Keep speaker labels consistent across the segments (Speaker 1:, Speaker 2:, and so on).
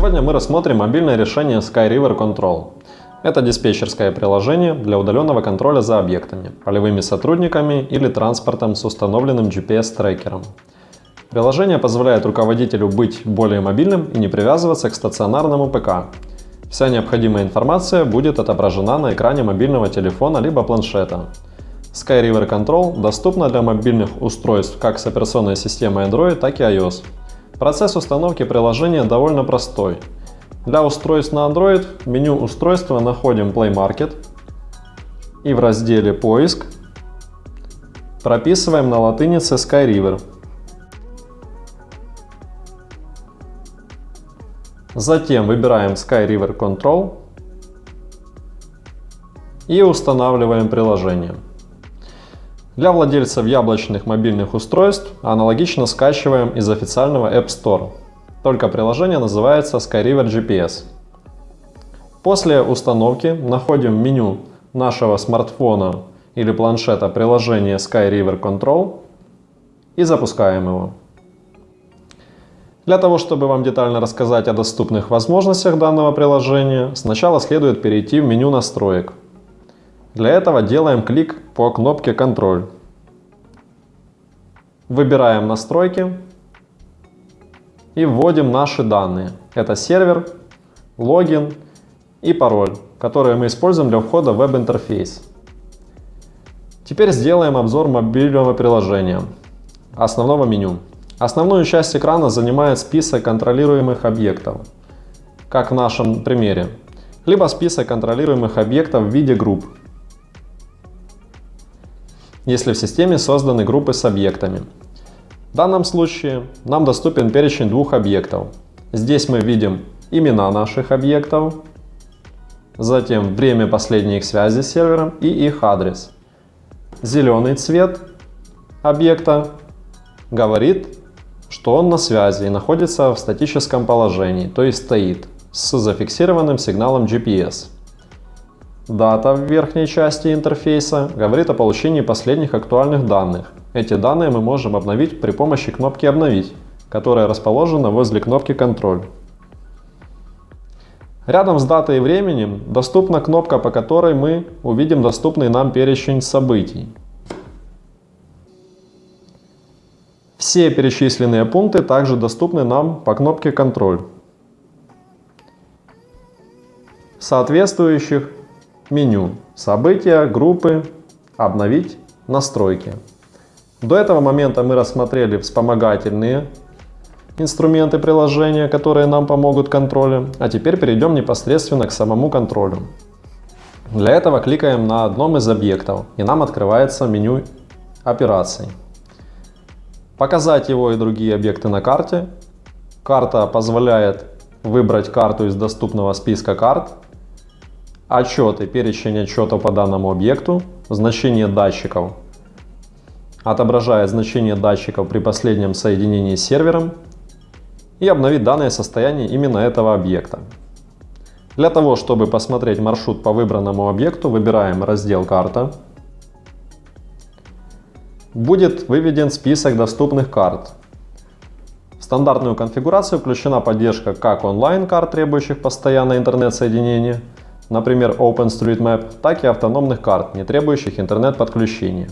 Speaker 1: Сегодня мы рассмотрим мобильное решение SkyRiver Control. Это диспетчерское приложение для удаленного контроля за объектами, полевыми сотрудниками или транспортом с установленным GPS-трекером. Приложение позволяет руководителю быть более мобильным и не привязываться к стационарному ПК. Вся необходимая информация будет отображена на экране мобильного телефона либо планшета. SkyRiver Control доступна для мобильных устройств как с операционной системой Android, так и iOS. Процесс установки приложения довольно простой. Для устройств на Android в меню устройства находим Play Market и в разделе «Поиск» прописываем на латынице SkyRiver. Затем выбираем SkyRiver Control и устанавливаем приложение. Для владельцев яблочных мобильных устройств аналогично скачиваем из официального App Store. Только приложение называется SkyRiver GPS. После установки находим в меню нашего смартфона или планшета приложение SkyRiver Control и запускаем его. Для того, чтобы вам детально рассказать о доступных возможностях данного приложения, сначала следует перейти в меню настроек. Для этого делаем клик по кнопке «Контроль». Выбираем «Настройки» и вводим наши данные. Это сервер, логин и пароль, которые мы используем для входа в веб-интерфейс. Теперь сделаем обзор мобильного приложения, основного меню. Основную часть экрана занимает список контролируемых объектов, как в нашем примере, либо список контролируемых объектов в виде групп, если в системе созданы группы с объектами. В данном случае нам доступен перечень двух объектов. Здесь мы видим имена наших объектов, затем время последней их связи с сервером и их адрес. Зеленый цвет объекта говорит, что он на связи и находится в статическом положении, то есть стоит, с зафиксированным сигналом GPS. Дата в верхней части интерфейса говорит о получении последних актуальных данных. Эти данные мы можем обновить при помощи кнопки «Обновить», которая расположена возле кнопки «Контроль». Рядом с датой и временем доступна кнопка, по которой мы увидим доступный нам перечень событий. Все перечисленные пункты также доступны нам по кнопке «Контроль». соответствующих меню «События», «Группы», «Обновить», «Настройки». До этого момента мы рассмотрели вспомогательные инструменты приложения, которые нам помогут контролю, а теперь перейдем непосредственно к самому контролю. Для этого кликаем на одном из объектов и нам открывается меню операций показать его и другие объекты на карте. Карта позволяет выбрать карту из доступного списка карт, отчеты, перечень отчетов по данному объекту, значение датчиков, отображает значение датчиков при последнем соединении с сервером и обновить данное состояние именно этого объекта. Для того, чтобы посмотреть маршрут по выбранному объекту, выбираем раздел «Карта», будет выведен список доступных карт. В стандартную конфигурацию включена поддержка как онлайн-карт, требующих постоянное интернет-соединение, например OpenStreetMap, так и автономных карт, не требующих интернет-подключения.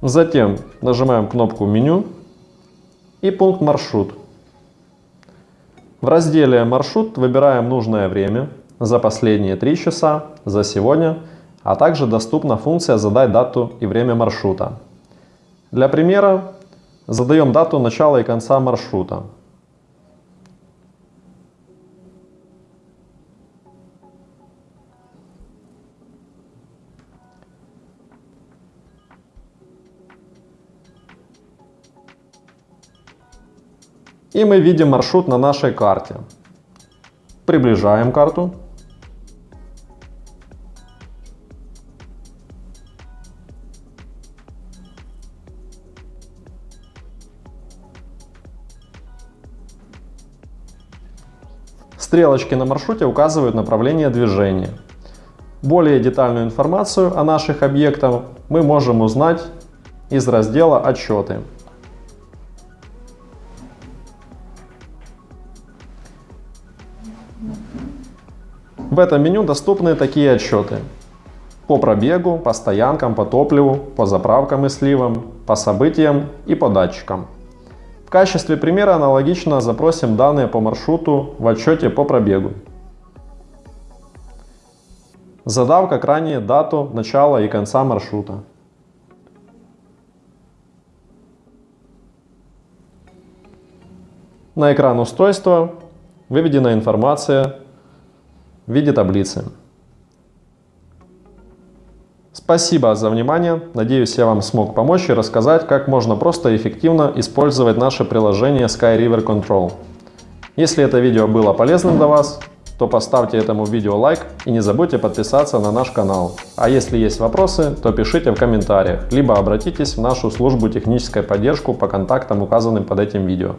Speaker 1: Затем нажимаем кнопку «Меню» и пункт «Маршрут». В разделе «Маршрут» выбираем нужное время за последние 3 часа, за сегодня – а также доступна функция «Задать дату и время маршрута». Для примера задаем дату начала и конца маршрута. И мы видим маршрут на нашей карте. Приближаем карту Стрелочки на маршруте указывают направление движения. Более детальную информацию о наших объектах мы можем узнать из раздела «Отчеты». В этом меню доступны такие отчеты. По пробегу, по стоянкам, по топливу, по заправкам и сливам, по событиям и по датчикам. В качестве примера аналогично запросим данные по маршруту в отчете по пробегу. Задав как ранее дату начала и конца маршрута. На экран устройства выведена информация в виде таблицы. Спасибо за внимание. Надеюсь, я вам смог помочь и рассказать, как можно просто и эффективно использовать наше приложение Sky River Control. Если это видео было полезным для вас, то поставьте этому видео лайк и не забудьте подписаться на наш канал. А если есть вопросы, то пишите в комментариях, либо обратитесь в нашу службу технической поддержку по контактам, указанным под этим видео.